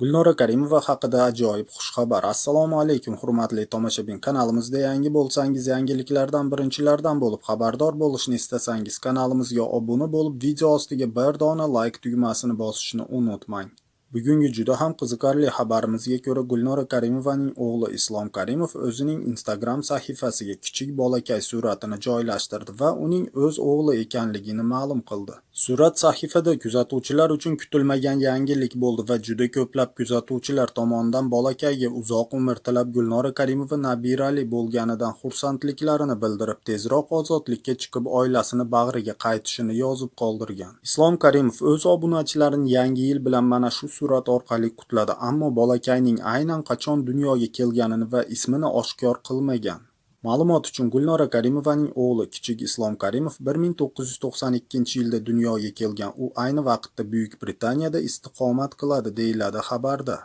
Gulnora Karimova haqida ajoyib xushxabar. Assalomu alaykum, hurmatli tomoshabin. Kanalimizda yangi bo'lsangiz, yangiliklardan birinchilardan bo'lib xabardor bo'lishni istasangiz, kanalimizga obuna bo'lib, video ostiga bir dona like tugmasini bosishni unutmang. Bugungi juda ham qiziqarli xabarimizga ko'ra Gulnora Karimovaning o'g'li Islom Karimov o'zining Instagram sahifasiga kichik bolakay suratini joylashtirdi va uning o'z o'g'li ekanligini ma'lum qildi. Surat sahifada kuzatuvchilar uchun kutilmagan yangilik bo'ldi va juda ko'plab kuzatuvchilar tomonidan bolakayga uzoq umr tilab Gulnora Karimova nabirali bo'lganidan xursandliklarini bildirib, tezroq ozodlikka chiqib oilasini bag'riga qaytishini yozib qoldirgan. Islom Karimov o'z obunachilarini yangi yil bilan mana shu surat orqali qutladi, ammo bolakayning aynan qachon dunyoga kelganini va ismini oshkor qilmagan. Ma'lumot uchun Gulnora Karimovaning o'g'li kichik Islom Karimov 1992-yilda dunyoga kelgan. U ayni vaqtda Buyuk Britaniyada istiqomat qiladi, deyiladi xabarda.